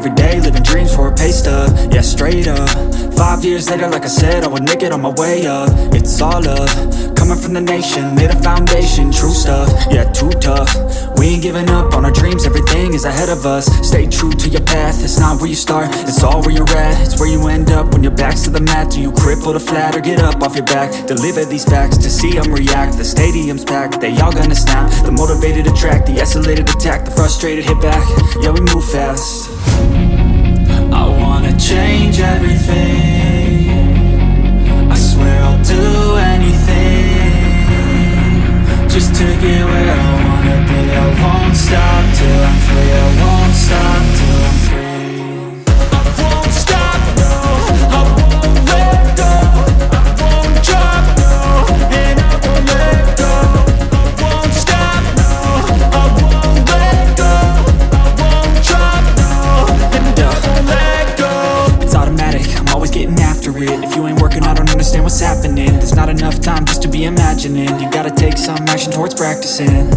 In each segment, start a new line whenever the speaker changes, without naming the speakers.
every day Living dreams for a pay stub. Yeah, straight up. Five years later, like I said I would make it on my way up. It's all Coming from the nation Made a foundation True stuff Yeah, too tough. We ain't giving up on our dreams Everything is ahead of us. Stay true to your path It's not where you start It's all where you're at. It's where you end up When your back's to the mat. Do you cripple to flat Or get up off your back? Deliver these facts To see them react. The stadium's packed They all gonna snap. The motivated attract The isolated attack The frustrated hit back. Yeah, we move fast get where I wanna be I won't stop till I'm free I won't stop till I'm free it If you ain't working, I don't understand what's happening not enough time just to be imagining. You gotta take some action towards practicing.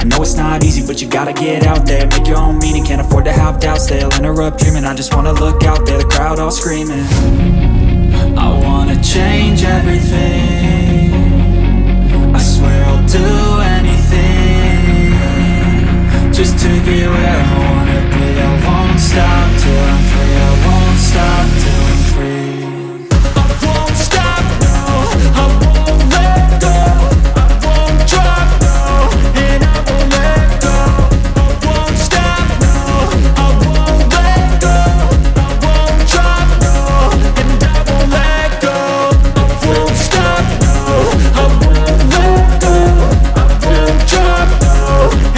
I know it's not easy, but you gotta get out there. Make your own meaning, can't afford to have doubts. They'll interrupt dreaming, I just wanna look out there The crowd all screaming up. Oh.